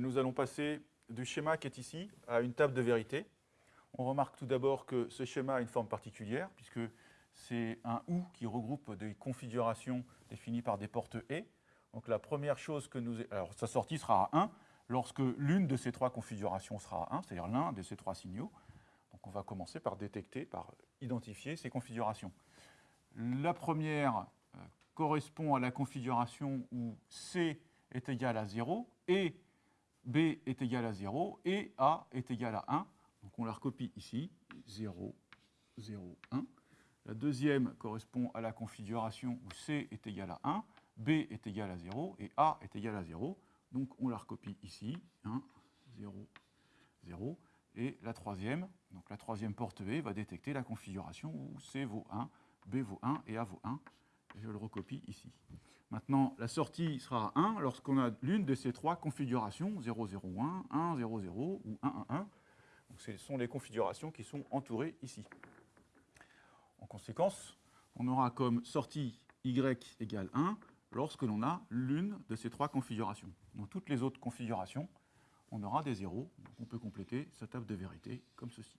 Nous allons passer du schéma qui est ici à une table de vérité. On remarque tout d'abord que ce schéma a une forme particulière, puisque c'est un OU qui regroupe des configurations définies par des portes E. Donc la première chose que nous... Alors sa sortie sera à 1 lorsque l'une de ces trois configurations sera à 1, c'est-à-dire l'un de ces trois signaux. Donc on va commencer par détecter, par identifier ces configurations. La première euh, correspond à la configuration où C est égal à 0 et B est égal à 0 et A est égal à 1. Donc on la recopie ici, 0, 0, 1. La deuxième correspond à la configuration où C est égal à 1, B est égal à 0 et A est égal à 0. Donc on la recopie ici, 1, 0, 0. Et la troisième, donc la troisième porte V va détecter la configuration où C vaut 1, B vaut 1 et A vaut 1. Et je le recopie ici. Maintenant, la sortie sera 1 lorsqu'on a l'une de ces trois configurations, 0, 0, 1, 1, 0, 0 ou 1, 1, 1. Donc ce sont les configurations qui sont entourées ici. En conséquence, on aura comme sortie y égale 1 lorsque l'on a l'une de ces trois configurations. Dans toutes les autres configurations, on aura des zéros. Donc on peut compléter sa table de vérité comme ceci.